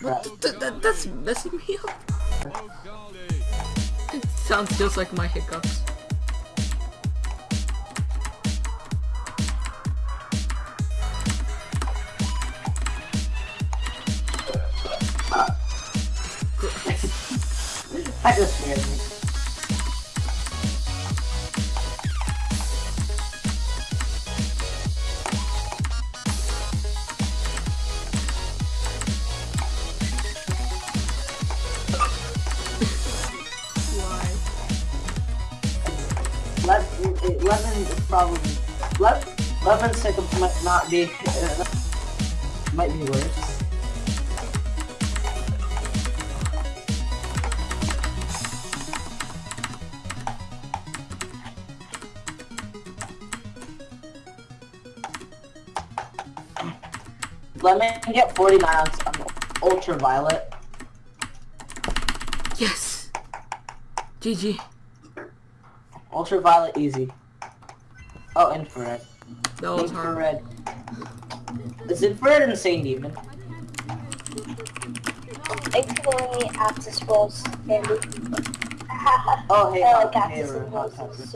Th that, that's messing me up. It sounds just like my hiccups. That just scared 11, is probably, 11, 11 seconds might not be, uh, might be worse. Let me get 40 ounce um, ultraviolet. Yes. GG. Ultraviolet easy. Oh, infrared. That was hard. infrared. Is infrared insane demon? Thankfully, Aptus was handy. Oh, hey, I like hey, Aptus and Roses.